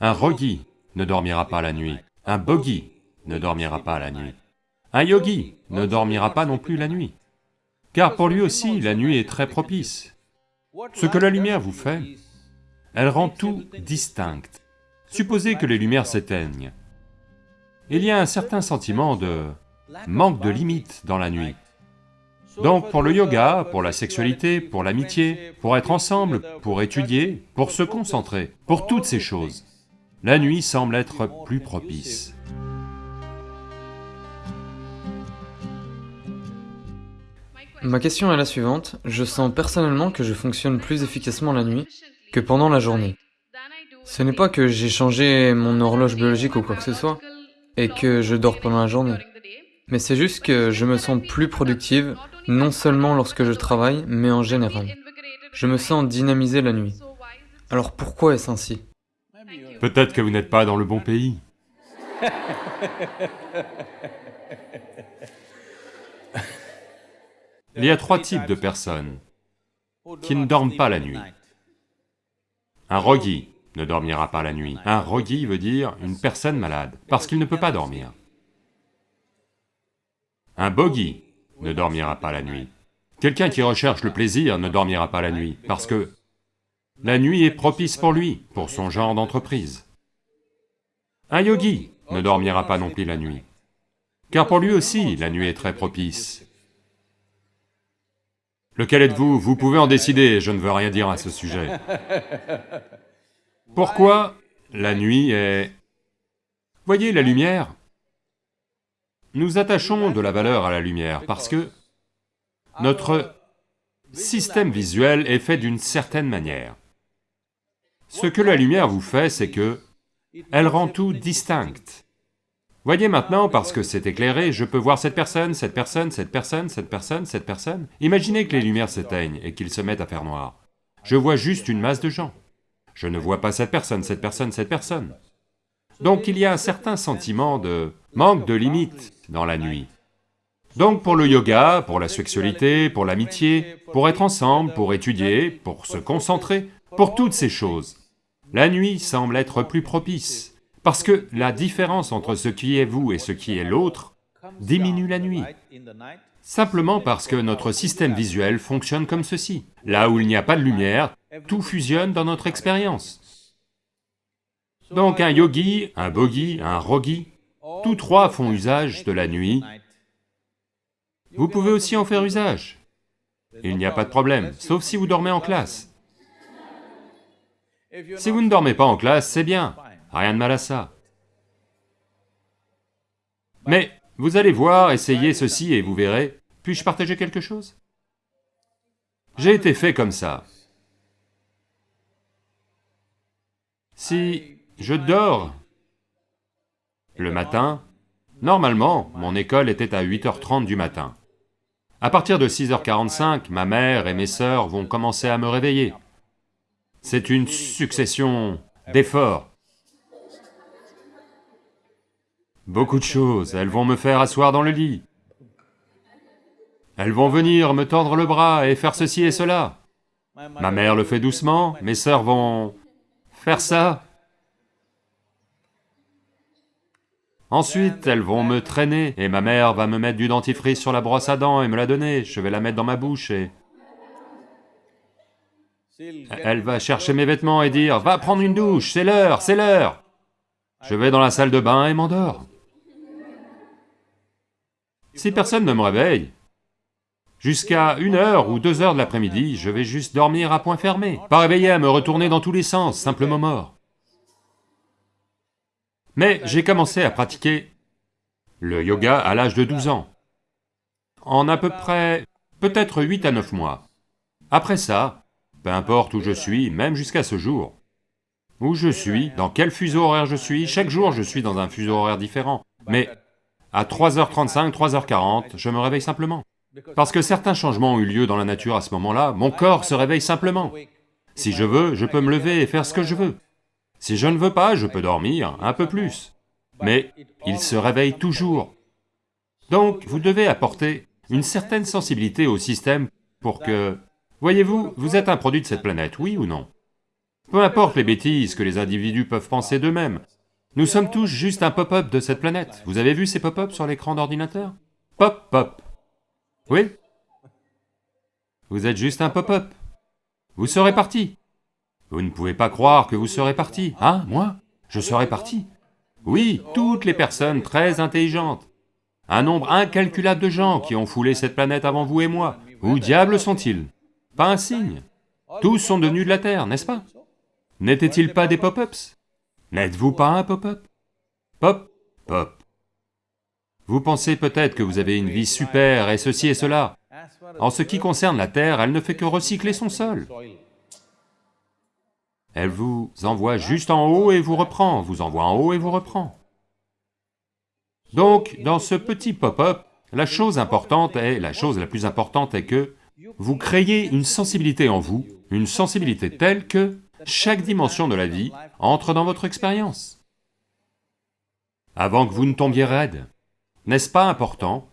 Un rogi ne dormira pas la nuit, un bogi ne dormira pas la nuit. Un yogi ne dormira pas non plus la nuit, car pour lui aussi la nuit est très propice. Ce que la lumière vous fait, elle rend tout distinct. Supposez que les lumières s'éteignent. Il y a un certain sentiment de manque de limite dans la nuit. Donc pour le yoga, pour la sexualité, pour l'amitié, pour être ensemble, pour étudier, pour se concentrer, pour toutes ces choses, la nuit semble être plus propice. Ma question est la suivante, je sens personnellement que je fonctionne plus efficacement la nuit que pendant la journée. Ce n'est pas que j'ai changé mon horloge biologique ou quoi que ce soit, et que je dors pendant la journée. Mais c'est juste que je me sens plus productive, non seulement lorsque je travaille, mais en général. Je me sens dynamisé la nuit. Alors pourquoi est-ce ainsi? Peut-être que vous n'êtes pas dans le bon pays. Il y a trois types de personnes qui ne dorment pas la nuit. Un rogi ne dormira pas la nuit. Un rogi veut dire une personne malade, parce qu'il ne peut pas dormir. Un bogi ne dormira pas la nuit. Quelqu'un qui recherche le plaisir ne dormira pas la nuit, parce que la nuit est propice pour lui, pour son genre d'entreprise. Un yogi ne dormira pas non plus la nuit, car pour lui aussi, la nuit est très propice. Lequel êtes-vous? Vous pouvez en décider, je ne veux rien dire à ce sujet. Pourquoi la nuit est... Voyez la lumière nous attachons de la valeur à la lumière parce que notre système visuel est fait d'une certaine manière. Ce que la lumière vous fait, c'est que elle rend tout distinct. Voyez maintenant, parce que c'est éclairé, je peux voir cette personne, cette personne, cette personne, cette personne, cette personne. Imaginez que les lumières s'éteignent et qu'ils se mettent à faire noir. Je vois juste une masse de gens. Je ne vois pas cette personne, cette personne, cette personne. Donc il y a un certain sentiment de manque de limite dans la nuit. Donc pour le yoga, pour la sexualité, pour l'amitié, pour être ensemble, pour étudier, pour se concentrer, pour toutes ces choses, la nuit semble être plus propice, parce que la différence entre ce qui est vous et ce qui est l'autre diminue la nuit, simplement parce que notre système visuel fonctionne comme ceci. Là où il n'y a pas de lumière, tout fusionne dans notre expérience. Donc un yogi, un bogi, un rogi, tous trois font usage de la nuit. Vous pouvez aussi en faire usage. Il n'y a pas de problème, sauf si vous dormez en classe. Si vous ne dormez pas en classe, c'est bien, rien de mal à ça. Mais vous allez voir, essayez ceci et vous verrez, puis-je partager quelque chose? J'ai été fait comme ça. Si je dors le matin, normalement, mon école était à 8h30 du matin. À partir de 6h45, ma mère et mes sœurs vont commencer à me réveiller. C'est une succession d'efforts. Beaucoup de choses, elles vont me faire asseoir dans le lit. Elles vont venir me tordre le bras et faire ceci et cela. Ma mère le fait doucement, mes sœurs vont faire ça, Ensuite, elles vont me traîner, et ma mère va me mettre du dentifrice sur la brosse à dents et me la donner, je vais la mettre dans ma bouche et... Elle va chercher mes vêtements et dire, va prendre une douche, c'est l'heure, c'est l'heure Je vais dans la salle de bain et m'endors. Si personne ne me réveille, jusqu'à une heure ou deux heures de l'après-midi, je vais juste dormir à point fermé, pas réveillé à me retourner dans tous les sens, simplement mort. Mais j'ai commencé à pratiquer le yoga à l'âge de 12 ans, en à peu près, peut-être 8 à 9 mois. Après ça, peu importe où je suis, même jusqu'à ce jour, où je suis, dans quel fuseau horaire je suis, chaque jour je suis dans un fuseau horaire différent, mais à 3h35, 3h40, je me réveille simplement. Parce que certains changements ont eu lieu dans la nature à ce moment-là, mon corps se réveille simplement. Si je veux, je peux me lever et faire ce que je veux. Si je ne veux pas, je peux dormir un peu plus, mais il se réveille toujours. Donc, vous devez apporter une certaine sensibilité au système pour que... Voyez-vous, vous êtes un produit de cette planète, oui ou non? Peu importe les bêtises que les individus peuvent penser d'eux-mêmes, nous sommes tous juste un pop-up de cette planète. Vous avez vu ces pop-up sur l'écran d'ordinateur? Pop, pop. Oui? Vous êtes juste un pop-up. Vous serez parti. Vous ne pouvez pas croire que vous serez parti, hein, moi? Je serai parti. Oui, toutes les personnes très intelligentes, un nombre incalculable de gens qui ont foulé cette planète avant vous et moi, où diable sont-ils? Pas un signe. Tous sont devenus de la Terre, n'est-ce pas? N'étaient-ils pas des pop-ups? N'êtes-vous pas un pop-up? Pop, pop. Vous pensez peut-être que vous avez une vie super et ceci et cela. En ce qui concerne la Terre, elle ne fait que recycler son sol. Elle vous envoie juste en haut et vous reprend, vous envoie en haut et vous reprend. Donc, dans ce petit pop-up, la chose importante est, la chose la plus importante est que vous créez une sensibilité en vous, une sensibilité telle que chaque dimension de la vie entre dans votre expérience. Avant que vous ne tombiez raide, n'est-ce pas important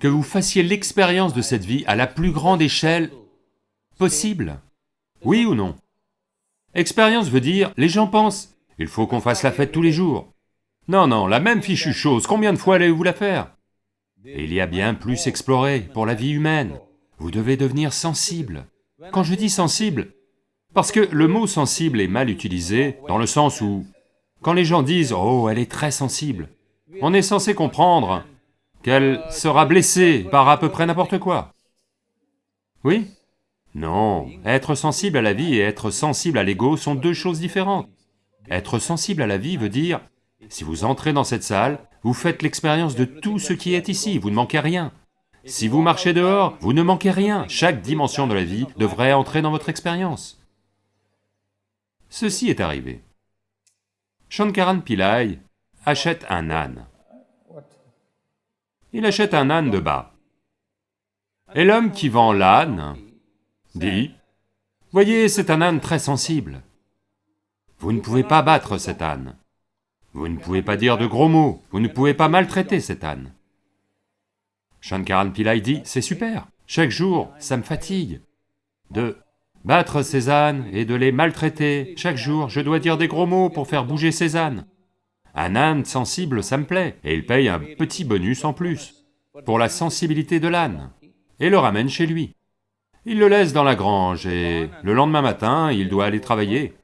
que vous fassiez l'expérience de cette vie à la plus grande échelle possible? Oui ou non? Expérience veut dire, les gens pensent, il faut qu'on fasse la fête tous les jours. Non, non, la même fichue chose, combien de fois allez-vous la faire? Il y a bien plus exploré pour la vie humaine. Vous devez devenir sensible. Quand je dis sensible, parce que le mot sensible est mal utilisé, dans le sens où, quand les gens disent « Oh, elle est très sensible », on est censé comprendre qu'elle sera blessée par à peu près n'importe quoi. Oui? Non, être sensible à la vie et être sensible à l'ego sont deux choses différentes. Être sensible à la vie veut dire, si vous entrez dans cette salle, vous faites l'expérience de tout ce qui est ici, vous ne manquez rien. Si vous marchez dehors, vous ne manquez rien, chaque dimension de la vie devrait entrer dans votre expérience. Ceci est arrivé. Shankaran Pillai achète un âne. Il achète un âne de bas. Et l'homme qui vend l'âne dit, « Voyez, c'est un âne très sensible. Vous ne pouvez pas battre cet âne. Vous ne pouvez pas dire de gros mots, vous ne pouvez pas maltraiter cet âne. » Shankaran Pillai dit, « C'est super, chaque jour, ça me fatigue de battre ces ânes et de les maltraiter. Chaque jour, je dois dire des gros mots pour faire bouger ces ânes. Un âne sensible, ça me plaît, et il paye un petit bonus en plus, pour la sensibilité de l'âne, et le ramène chez lui. Il le laisse dans la grange, et le lendemain matin, il doit aller travailler.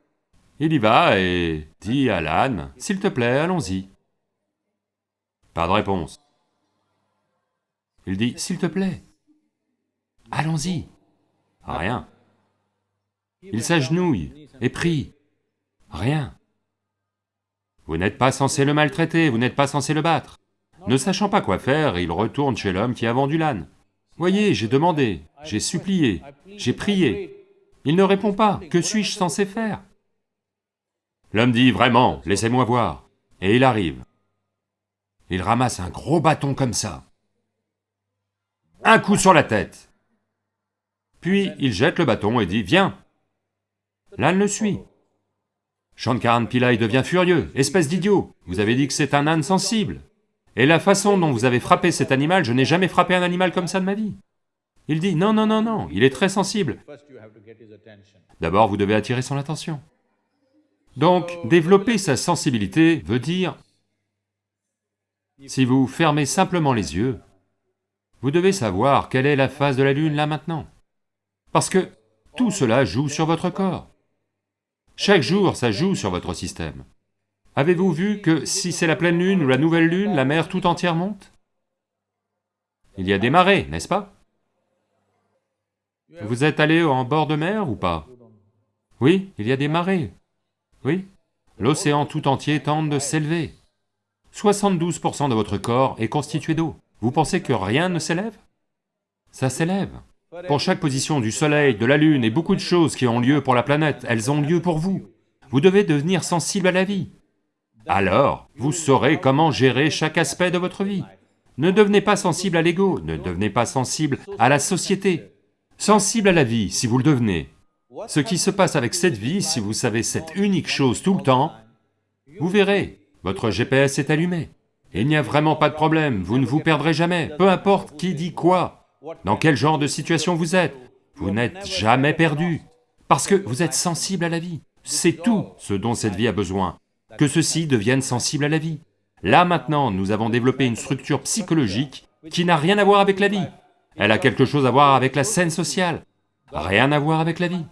Il y va et dit à l'âne, « S'il te plaît, allons-y. » Pas de réponse. Il dit, « S'il te plaît, allons-y. » Rien. Il s'agenouille et prie. Rien. Vous n'êtes pas censé le maltraiter, vous n'êtes pas censé le battre. Ne sachant pas quoi faire, il retourne chez l'homme qui a vendu l'âne. Voyez, j'ai demandé, j'ai supplié, j'ai prié. Il ne répond pas, que suis-je censé faire? L'homme dit, vraiment, laissez-moi voir. Et il arrive. Il ramasse un gros bâton comme ça. Un coup sur la tête. Puis il jette le bâton et dit, viens, L'âne le suit. Shankaran Pillai devient furieux, espèce d'idiot, vous avez dit que c'est un âne sensible. Et la façon dont vous avez frappé cet animal, je n'ai jamais frappé un animal comme ça de ma vie. Il dit, non, non, non, non, il est très sensible. D'abord, vous devez attirer son attention. Donc, développer sa sensibilité veut dire, si vous fermez simplement les yeux, vous devez savoir quelle est la phase de la lune là maintenant. Parce que tout cela joue sur votre corps. Chaque jour, ça joue sur votre système. Avez-vous vu que si c'est la pleine lune ou la nouvelle lune, la mer tout entière monte? Il y a des marées, n'est-ce pas? Vous êtes allé en bord de mer ou pas? Oui, il y a des marées. Oui, l'océan tout entier tente de s'élever. 72% de votre corps est constitué d'eau. Vous pensez que rien ne s'élève? Ça s'élève. Pour chaque position du soleil, de la lune et beaucoup de choses qui ont lieu pour la planète, elles ont lieu pour vous. Vous devez devenir sensible à la vie. Alors, vous saurez comment gérer chaque aspect de votre vie. Ne devenez pas sensible à l'ego, ne devenez pas sensible à la société. Sensible à la vie, si vous le devenez. Ce qui se passe avec cette vie, si vous savez cette unique chose tout le temps, vous verrez, votre GPS est allumé. Il n'y a vraiment pas de problème, vous ne vous perdrez jamais, peu importe qui dit quoi. Dans quel genre de situation vous êtes Vous n'êtes jamais perdu, parce que vous êtes sensible à la vie. c'est tout ce dont cette vie a besoin, que ceci devienne sensible à la vie. Là maintenant, nous avons développé une structure psychologique qui n'a rien à voir avec la vie. Elle a quelque chose à voir avec la scène sociale, rien à voir avec la vie.